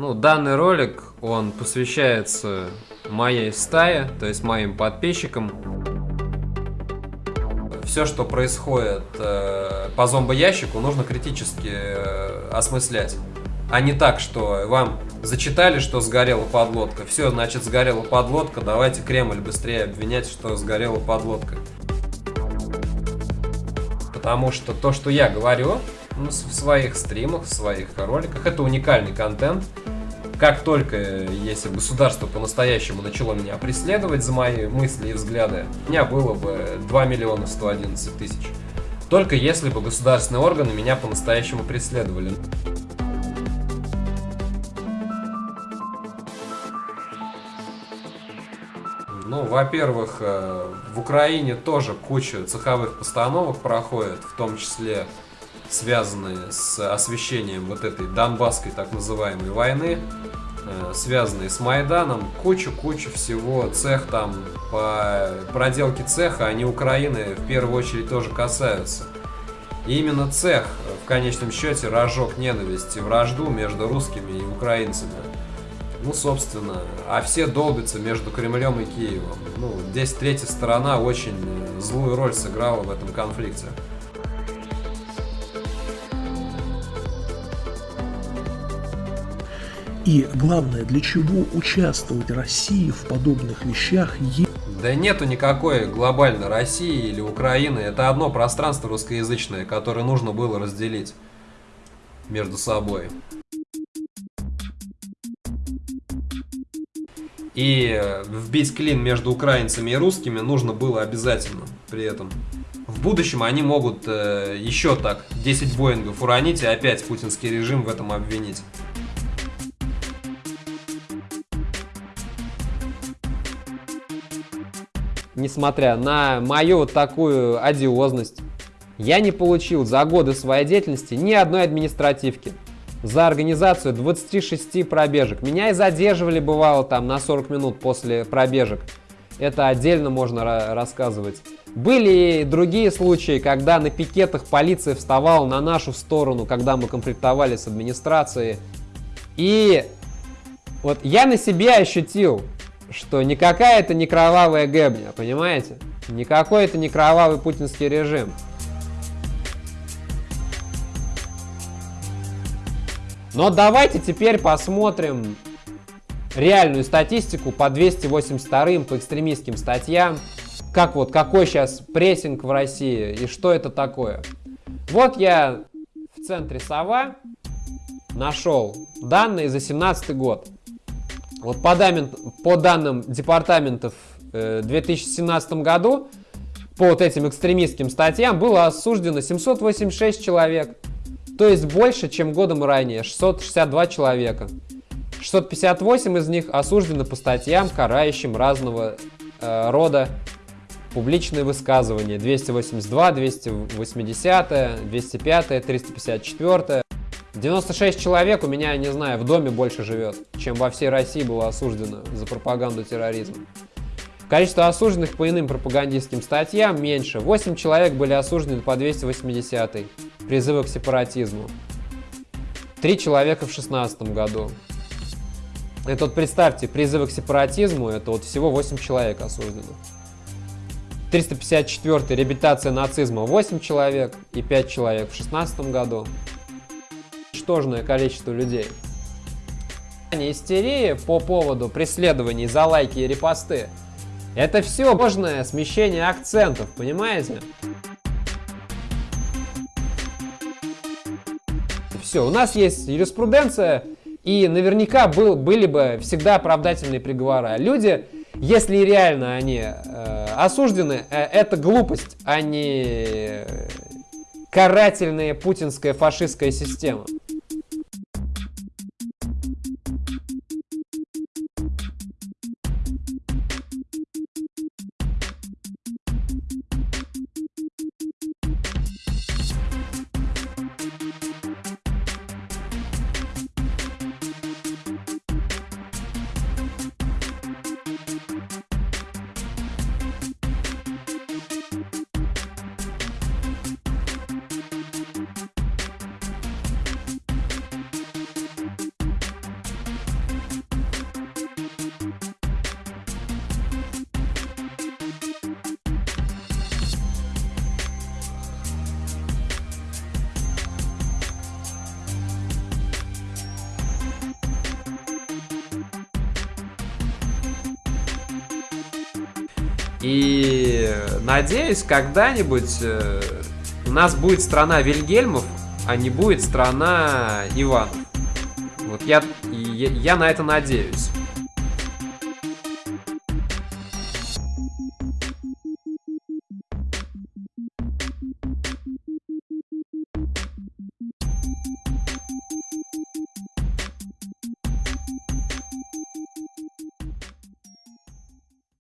Ну, данный ролик, он посвящается моей стае, то есть моим подписчикам. Все, что происходит э, по зомбоящику, нужно критически э, осмыслять. А не так, что вам зачитали, что сгорела подлодка. Все, значит, сгорела подлодка, давайте Кремль быстрее обвинять, что сгорела подлодка. Потому что то, что я говорю в своих стримах, в своих роликах, это уникальный контент. Как только, если государство по-настоящему начало меня преследовать за мои мысли и взгляды, у меня было бы 2 миллиона 111 тысяч. Только если бы государственные органы меня по-настоящему преследовали. Ну, во-первых, э, в Украине тоже куча цеховых постановок проходит, в том числе связанные с освещением вот этой донбасской так называемой войны, э, связанные с Майданом, куча-куча всего, цех там, по проделке цеха, они Украины в первую очередь тоже касаются. И именно цех в конечном счете разжег ненависть и вражду между русскими и украинцами. Ну, собственно, а все долбятся между Кремлем и Киевом. Ну, здесь третья сторона очень злую роль сыграла в этом конфликте. И главное, для чего участвовать России в подобных вещах? Да нету никакой глобальной России или Украины. Это одно пространство русскоязычное, которое нужно было разделить между собой. И вбить клин между украинцами и русскими нужно было обязательно при этом. В будущем они могут э, еще так 10 Боингов уронить и опять путинский режим в этом обвинить. Несмотря на мою вот такую одиозность, я не получил за годы своей деятельности ни одной административки за организацию 26 пробежек. Меня и задерживали, бывало, там на 40 минут после пробежек. Это отдельно можно рассказывать. Были и другие случаи, когда на пикетах полиция вставала на нашу сторону, когда мы конфликтовали с администрацией. И вот я на себе ощутил, что никакая это не кровавая гэбня, понимаете? Никакой это не кровавый путинский режим. Но давайте теперь посмотрим реальную статистику по 282 по экстремистским статьям. Как вот, какой сейчас прессинг в России и что это такое. Вот я в центре Сова нашел данные за 17 год. Вот по, данным, по данным департаментов э, в 2017 году по вот этим экстремистским статьям было осуждено 786 человек. То есть больше, чем годом ранее, 662 человека. 658 из них осуждены по статьям, карающим разного э, рода публичные высказывания. 282, 280, 205, 354. 96 человек у меня, не знаю, в доме больше живет, чем во всей России было осуждено за пропаганду терроризма. Количество осужденных по иным пропагандистским статьям меньше. 8 человек были осуждены по 280 призывы к сепаратизму. Три человека в 16 году. Это вот представьте, призывы к сепаратизму, это вот всего 8 человек осуждено. 354 реабилитация нацизма 8 человек и 5 человек в 16 году. Ничтожное количество людей. Истерия по поводу преследований за лайки и репосты. Это все ложное смещение акцентов, понимаете? Все, у нас есть юриспруденция, и наверняка был, были бы всегда оправдательные приговоры. Люди, если реально они э, осуждены, э, это глупость, а не карательная путинская фашистская система. И надеюсь, когда-нибудь э, у нас будет страна Вильгельмов, а не будет страна Иванов. Вот я, я, я на это надеюсь.